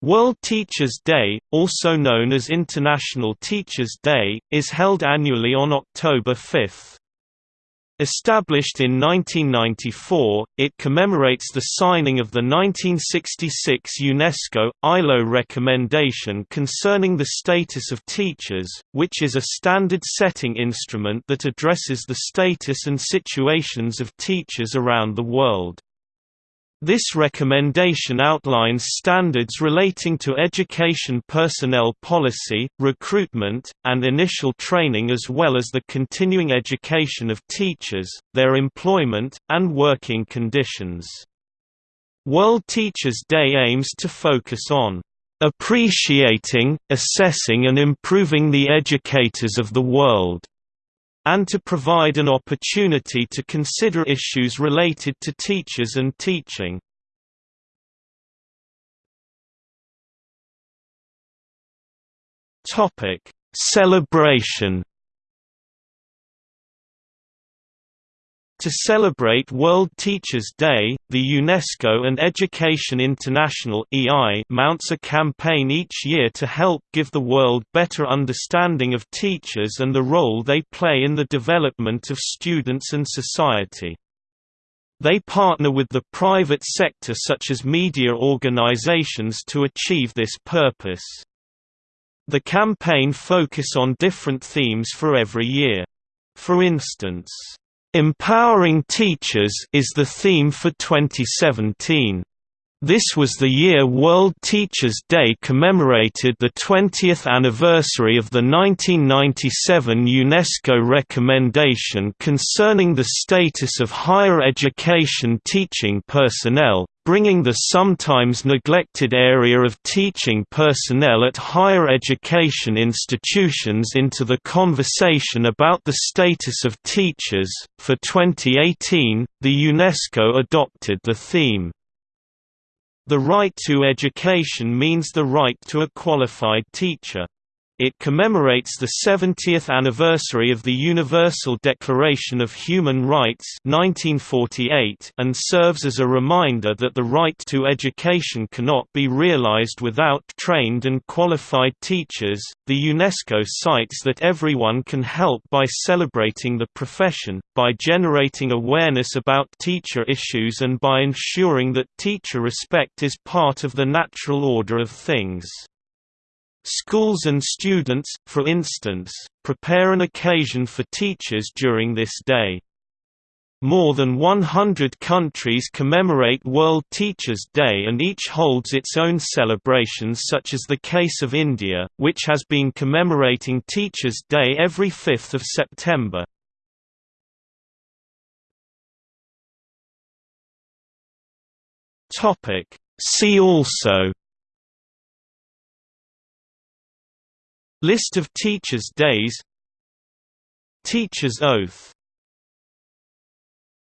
World Teachers' Day, also known as International Teachers' Day, is held annually on October 5. Established in 1994, it commemorates the signing of the 1966 UNESCO, ILO recommendation concerning the status of teachers, which is a standard setting instrument that addresses the status and situations of teachers around the world. This recommendation outlines standards relating to education personnel policy, recruitment, and initial training as well as the continuing education of teachers, their employment, and working conditions. World Teachers' Day aims to focus on appreciating, assessing and improving the educators of the world and to provide an opportunity to consider issues related to teachers and teaching. Topic: Celebration To celebrate World Teachers' Day, the UNESCO and Education International (EI) mounts a campaign each year to help give the world better understanding of teachers and the role they play in the development of students and society. They partner with the private sector such as media organizations to achieve this purpose. The campaign focus on different themes for every year. For instance, Empowering Teachers is the theme for 2017. This was the year World Teachers' Day commemorated the 20th anniversary of the 1997 UNESCO recommendation concerning the status of higher education teaching personnel, bringing the sometimes neglected area of teaching personnel at higher education institutions into the conversation about the status of teachers. For 2018, the UNESCO adopted the theme, The right to education means the right to a qualified teacher. It commemorates the 70th anniversary of the Universal Declaration of Human Rights 1948 and serves as a reminder that the right to education cannot be realized without trained and qualified teachers. The UNESCO cites that everyone can help by celebrating the profession, by generating awareness about teacher issues and by ensuring that teacher respect is part of the natural order of things. Schools and students, for instance, prepare an occasion for teachers during this day. More than 100 countries commemorate World Teachers' Day and each holds its own celebrations such as the case of India, which has been commemorating Teachers' Day every 5th of September. See also List of Teachers' Days. Teacher's Oath